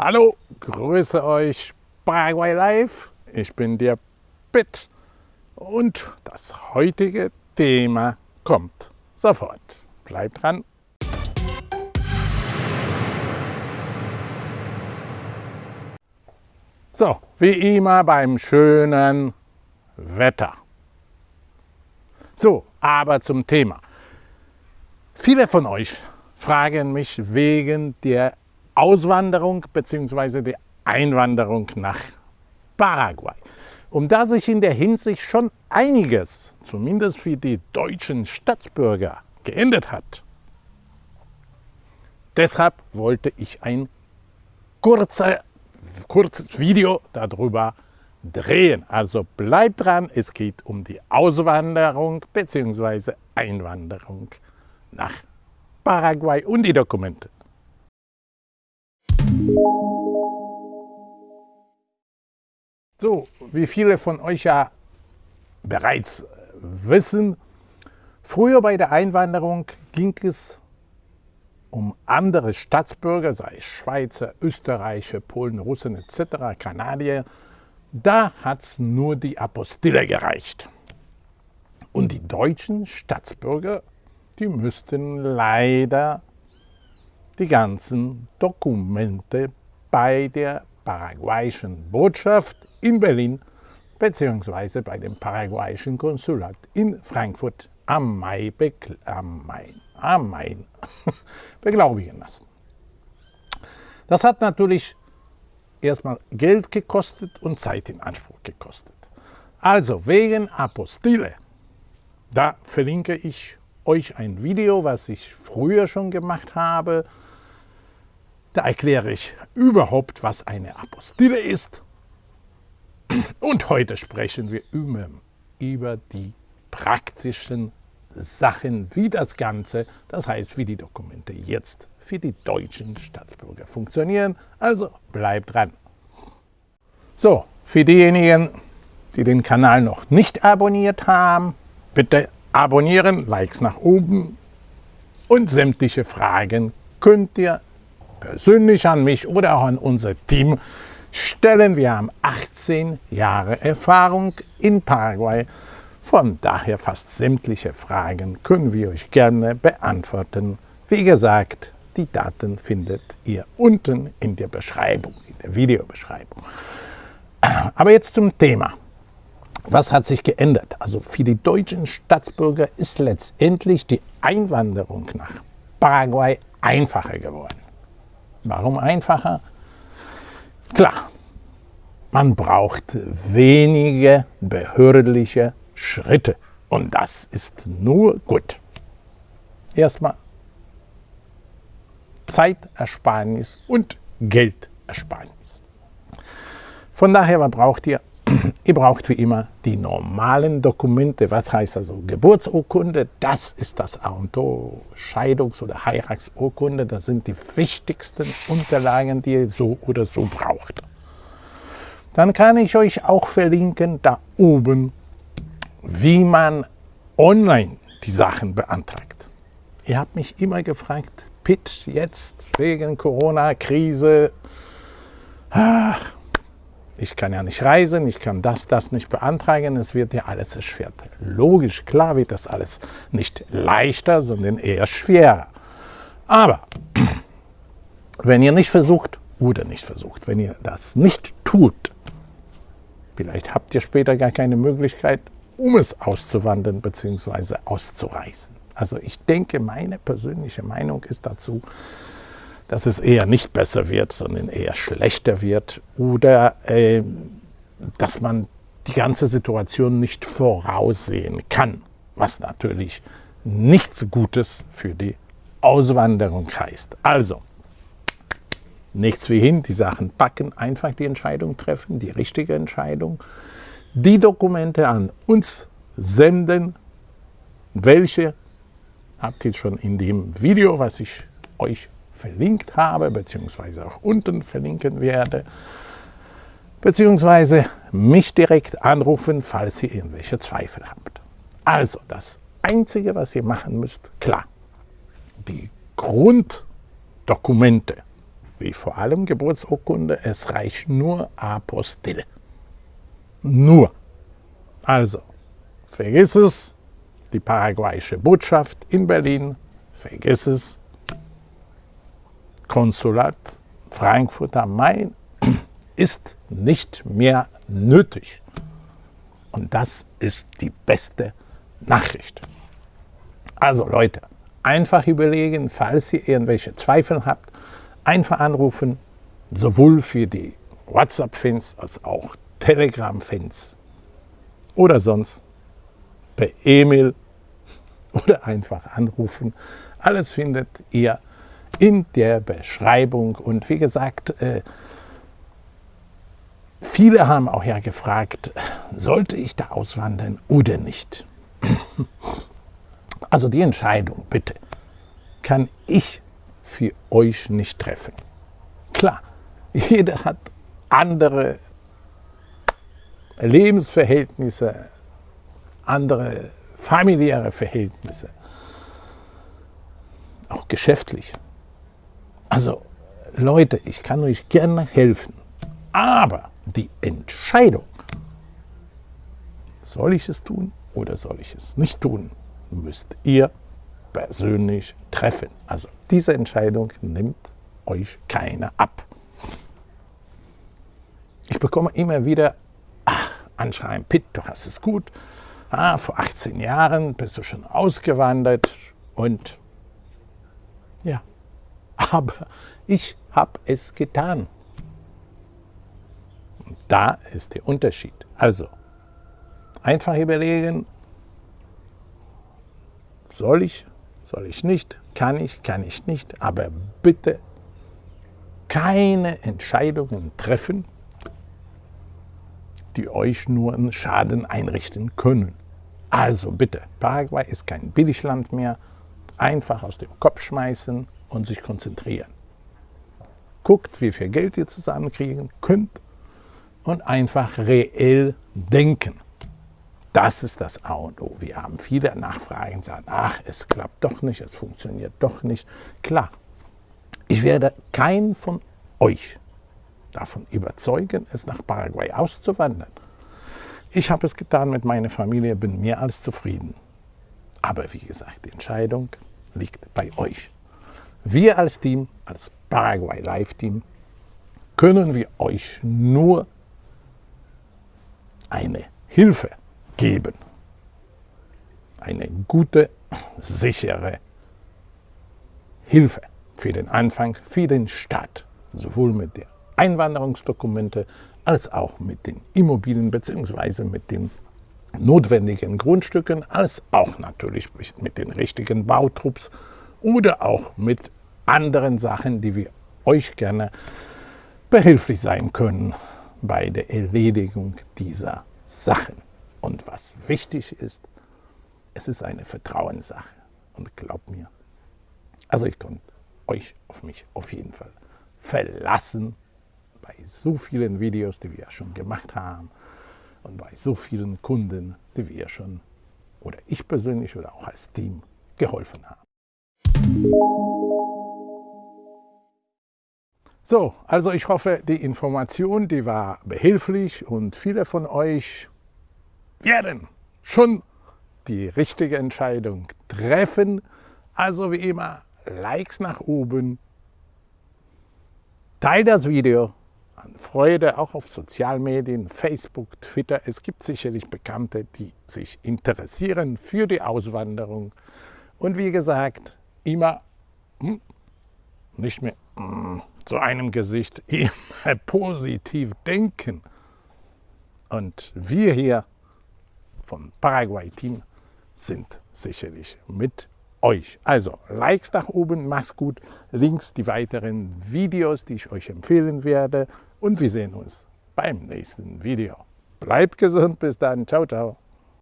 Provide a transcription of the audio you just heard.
Hallo, grüße euch Paraguay Live. Ich bin der Pitt und das heutige Thema kommt sofort. Bleibt dran. So, wie immer beim schönen Wetter. So, aber zum Thema. Viele von euch fragen mich wegen der Auswanderung bzw. der Einwanderung nach Paraguay. Und da sich in der Hinsicht schon einiges, zumindest für die deutschen Staatsbürger, geändert hat, deshalb wollte ich ein kurzer, kurzes Video darüber drehen. Also bleibt dran, es geht um die Auswanderung bzw. Einwanderung nach Paraguay und die Dokumente. So, wie viele von euch ja bereits wissen, früher bei der Einwanderung ging es um andere Staatsbürger, sei es Schweizer, Österreicher, Polen, Russen etc., Kanadier, da hat es nur die Apostille gereicht. Und die deutschen Staatsbürger die müssten leider die ganzen Dokumente bei der paraguayischen Botschaft in Berlin bzw. bei dem paraguayischen Konsulat in Frankfurt am Main, am Main, beglaubigen lassen. Das hat natürlich erstmal Geld gekostet und Zeit in Anspruch gekostet. Also wegen Apostille, da verlinke ich euch ein Video, was ich früher schon gemacht habe. Da erkläre ich überhaupt, was eine Apostille ist. Und heute sprechen wir über, über die praktischen Sachen, wie das Ganze, das heißt, wie die Dokumente jetzt für die deutschen Staatsbürger funktionieren. Also bleibt dran. So, für diejenigen, die den Kanal noch nicht abonniert haben, bitte abonnieren, Likes nach oben und sämtliche Fragen könnt ihr persönlich an mich oder auch an unser Team stellen. Wir haben 18 Jahre Erfahrung in Paraguay. Von daher fast sämtliche Fragen können wir euch gerne beantworten. Wie gesagt, die Daten findet ihr unten in der Beschreibung, in der Videobeschreibung. Aber jetzt zum Thema. Was hat sich geändert? Also für die deutschen Staatsbürger ist letztendlich die Einwanderung nach Paraguay einfacher geworden. Warum einfacher? Klar, man braucht wenige behördliche Schritte und das ist nur gut. Erstmal Zeitersparnis und Geldersparnis. Von daher, braucht ihr? Ihr braucht wie immer die normalen Dokumente. Was heißt also Geburtsurkunde? Das ist das A und O. Scheidungs- oder Heiratsurkunde, das sind die wichtigsten Unterlagen, die ihr so oder so braucht. Dann kann ich euch auch verlinken, da oben, wie man online die Sachen beantragt. Ihr habt mich immer gefragt, Pitt, jetzt wegen Corona-Krise, ich kann ja nicht reisen, ich kann das, das nicht beantragen, es wird ja alles erschwert. Logisch, klar wird das alles nicht leichter, sondern eher schwerer. Aber wenn ihr nicht versucht oder nicht versucht, wenn ihr das nicht tut, vielleicht habt ihr später gar keine Möglichkeit, um es auszuwandern bzw. auszureisen. Also ich denke, meine persönliche Meinung ist dazu, dass es eher nicht besser wird, sondern eher schlechter wird oder äh, dass man die ganze Situation nicht voraussehen kann, was natürlich nichts Gutes für die Auswanderung heißt. Also, nichts wie hin, die Sachen packen, einfach die Entscheidung treffen, die richtige Entscheidung, die Dokumente an uns senden, welche habt ihr schon in dem Video, was ich euch verlinkt habe, beziehungsweise auch unten verlinken werde, beziehungsweise mich direkt anrufen, falls ihr irgendwelche Zweifel habt. Also das Einzige, was ihr machen müsst, klar, die Grunddokumente, wie vor allem Geburtsurkunde, es reicht nur Apostille. Nur. Also, vergiss es, die paraguayische Botschaft in Berlin, vergiss es, Konsulat Frankfurt am Main ist nicht mehr nötig. Und das ist die beste Nachricht. Also Leute, einfach überlegen, falls ihr irgendwelche Zweifel habt, einfach anrufen, sowohl für die WhatsApp-Fans als auch Telegram-Fans oder sonst per E-Mail oder einfach anrufen. Alles findet ihr in der Beschreibung. Und wie gesagt, äh, viele haben auch ja gefragt, sollte ich da auswandern oder nicht? Also die Entscheidung, bitte, kann ich für euch nicht treffen. Klar, jeder hat andere Lebensverhältnisse, andere familiäre Verhältnisse, auch geschäftlich. Also Leute, ich kann euch gerne helfen, aber die Entscheidung, soll ich es tun oder soll ich es nicht tun, müsst ihr persönlich treffen. Also diese Entscheidung nimmt euch keiner ab. Ich bekomme immer wieder ach, Anschreiben, Pitt, du hast es gut, ah, vor 18 Jahren bist du schon ausgewandert und aber ich habe es getan. Da ist der Unterschied. Also, einfach überlegen, soll ich, soll ich nicht, kann ich, kann ich nicht, aber bitte keine Entscheidungen treffen, die euch nur einen Schaden einrichten können. Also bitte, Paraguay ist kein Billigland mehr, einfach aus dem Kopf schmeißen und sich konzentrieren. Guckt, wie viel Geld ihr zusammenkriegen könnt und einfach reell denken. Das ist das A und O. Wir haben viele Nachfragen, sagen, ach, es klappt doch nicht, es funktioniert doch nicht. Klar, ich werde keinen von euch davon überzeugen, es nach Paraguay auszuwandern. Ich habe es getan mit meiner Familie, bin mehr als zufrieden. Aber wie gesagt, die Entscheidung liegt bei euch. Wir als Team, als Paraguay Live Team, können wir euch nur eine Hilfe geben. Eine gute, sichere Hilfe für den Anfang, für den Start, sowohl mit den Einwanderungsdokumente als auch mit den Immobilien bzw. mit den notwendigen Grundstücken, als auch natürlich mit den richtigen Bautrupps oder auch mit anderen Sachen, die wir euch gerne behilflich sein können bei der Erledigung dieser Sachen. Und was wichtig ist, es ist eine Vertrauenssache. Und glaubt mir, also ich konnte euch auf mich auf jeden Fall verlassen bei so vielen Videos, die wir schon gemacht haben und bei so vielen Kunden, die wir schon oder ich persönlich oder auch als Team geholfen haben. So, also ich hoffe, die Information, die war behilflich und viele von euch werden schon die richtige Entscheidung treffen. Also wie immer, Likes nach oben, teilt das Video an Freude, auch auf Sozialmedien, Facebook, Twitter. Es gibt sicherlich Bekannte, die sich interessieren für die Auswanderung. Und wie gesagt, immer hm, nicht mehr zu einem Gesicht immer positiv denken. Und wir hier vom Paraguay-Team sind sicherlich mit euch. Also Likes nach oben, mach's gut. Links die weiteren Videos, die ich euch empfehlen werde. Und wir sehen uns beim nächsten Video. Bleibt gesund, bis dann. Ciao, ciao.